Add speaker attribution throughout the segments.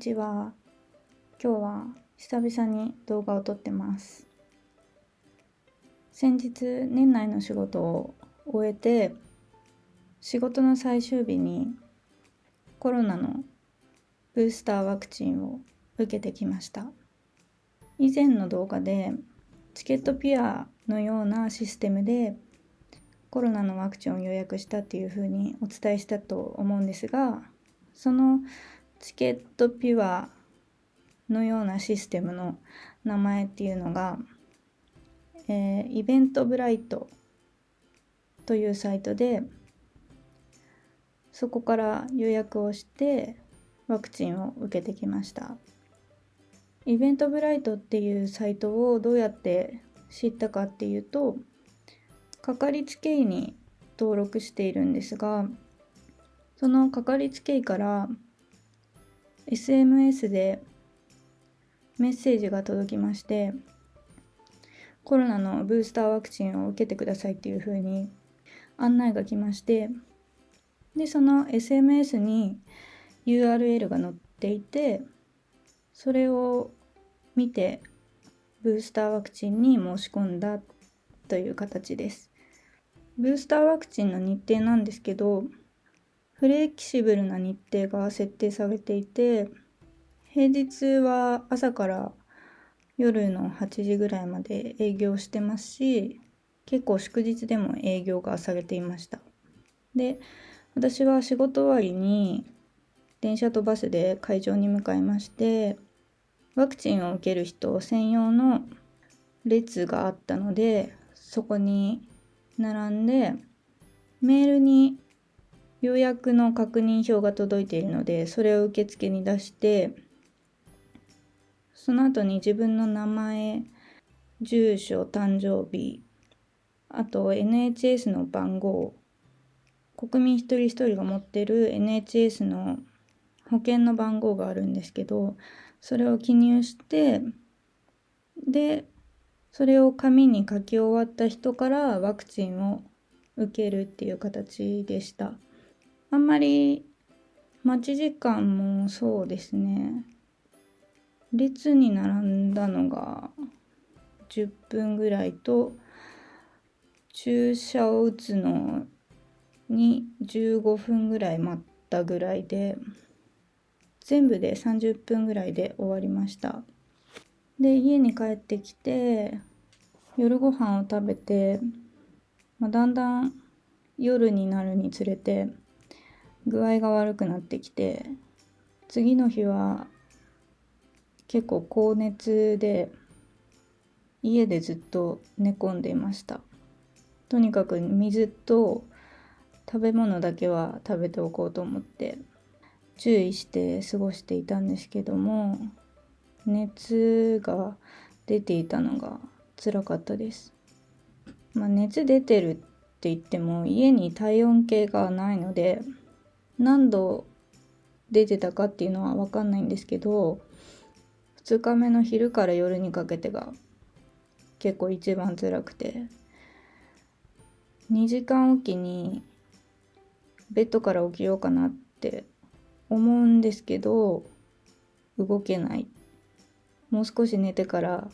Speaker 1: ちは。今日は久々に動画を撮ってます。先日、年内の仕事を終えて、仕事の最終日にコロナのブースターワクチンを受けてきました。以前の動画でチケットピアのようなシステムでコロナのワクチンを予約したっていうふうにお伝えしたと思うんですが、そのチケットピュアのようなシステムの名前っていうのが、えー、イベントブライトというサイトでそこから予約をしてワクチンを受けてきました。イベントブライトっていうサイトをどうやって知ったかっていうとかかりつけ医に登録しているんですがそのかかりつけ医から SMS でメッセージが届きましてコロナのブースターワクチンを受けてくださいっていう風に案内が来ましてでその SMS に URL が載っていてそれを見てブースターワクチンに申し込んだという形です。ブースターワクチンの日程なんですけどフレキシブルな日程が設定されていて平日は朝から夜の8時ぐらいまで営業してますし結構祝日でも営業がされていました。で私は仕事終わりに電車とバスで会場に向かいましてワクチンを受ける人専用の列があったのでそこに並んでメールに予約の確認票が届いているのでそれを受付に出してその後に自分の名前住所誕生日あと NHS の番号国民一人一人が持ってる NHS の保険の番号があるんですけどそれを記入してでそれを紙に書き終わった人からワクチンを受けるっていう形でした。あんまり待ち時間もそうですね。列に並んだのが10分ぐらいと注射を打つのに15分ぐらい待ったぐらいで全部で30分ぐらいで終わりました。で家に帰ってきて夜ご飯を食べて、まあ、だんだん夜になるにつれて具合が悪くなってきて次の日は結構高熱で家でずっと寝込んでいました。とにかく水と食べ物だけは食べておこうと思って注意して過ごしていたんですけども熱が出ていたのが辛かったです。まあ熱出てるって言っても家に体温計がないので何度出てたかっていうのは分かんないんですけど2日目の昼から夜にかけてが結構一番辛くて2時間おきにベッドから起きようかなって思うんですけど動けない。もう少し寝てから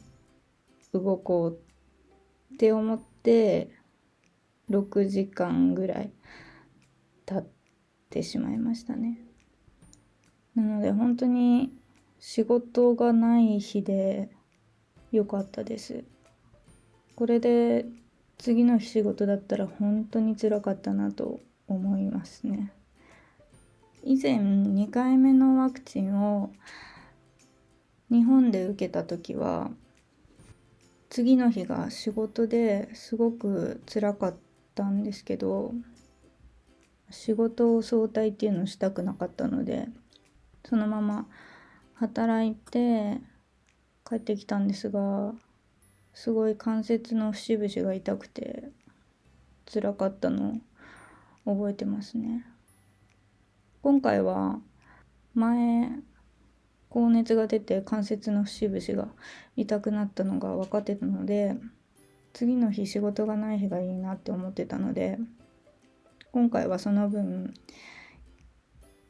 Speaker 1: 動こうって思って6時間ぐらいてしまいましたね。なので本当に仕事がない日で良かったです。これで次の日仕事だったら本当につらかったなと思いますね。以前2回目のワクチンを日本で受けた時は次の日が仕事ですごく辛かったんですけど仕事を早退っていうのをしたくなかったのでそのまま働いて帰ってきたんですがすごい関節の節々が痛くて辛かったのを覚えてますね。今回は前高熱が出て関節の節々が痛くなったのが分かってたので次の日仕事がない日がいいなって思ってたので今回はその分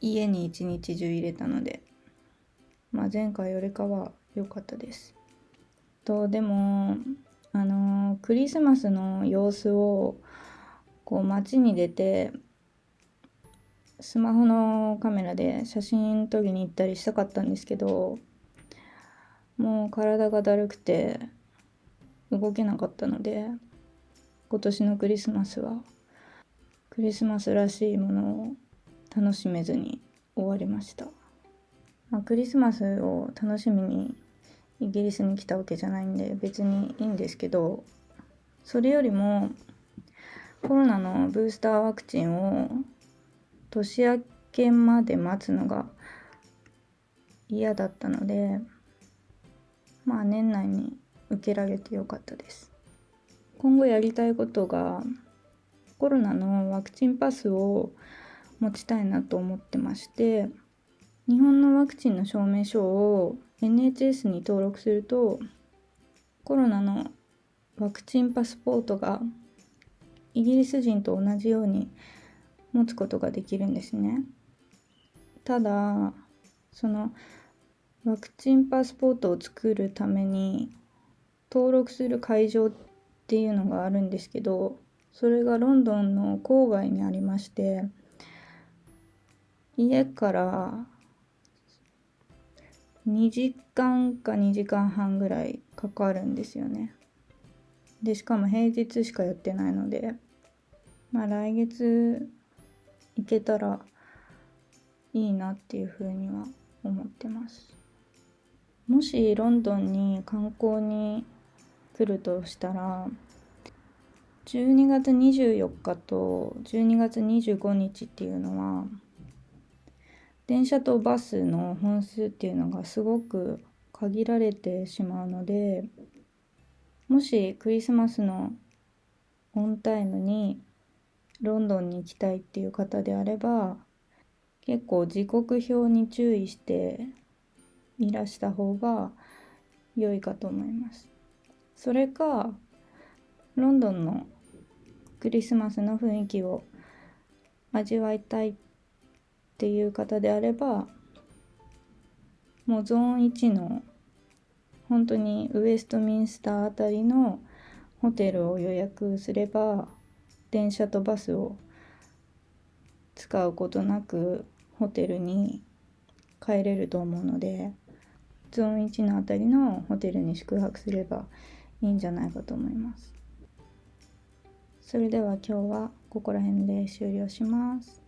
Speaker 1: 家に一日中入れたのでまあ、前回よりかは良かったです。とでもあのクリスマスの様子をこう街に出てスマホのカメラで写真撮りに行ったりしたかったんですけどもう体がだるくて動けなかったので今年のクリスマスはクリスマスらしいものを楽しめずに終わりました、まあ、クリスマスを楽しみにイギリスに来たわけじゃないんで別にいいんですけどそれよりもコロナのブースターワクチンを年明けまで待つのが嫌だったのでまあ年内に受けられてよかったです。今後やりたいことがコロナのワクチンパスを持ちたいなと思ってまして日本のワクチンの証明書を NHS に登録するとコロナのワクチンパスポートがイギリス人と同じように持つことができるんですね。ただそのワクチンパスポートを作るために登録する会場っていうのがあるんですけどそれがロンドンの郊外にありまして家から2時間か2時間半ぐらいかかるんですよね。でしかも平日しかやってないのでまあ来月行けたらいいなっていうふうには思ってます。もしロンドンに観光に来るとしたら12月24日と12月25日っていうのは電車とバスの本数っていうのがすごく限られてしまうのでもしクリスマスのオンタイムにロンドンに行きたいっていう方であれば結構時刻表に注意していらした方が良いかと思います。それかロンドンのクリスマスの雰囲気を味わいたいっていう方であればもうゾーン1の本当にウエストミンスターあたりのホテルを予約すれば電車とバスを使うことなくホテルに帰れると思うのでゾーン1のあたりのホテルに宿泊すればいいんじゃないかと思います。それでは今日はここら辺で終了します。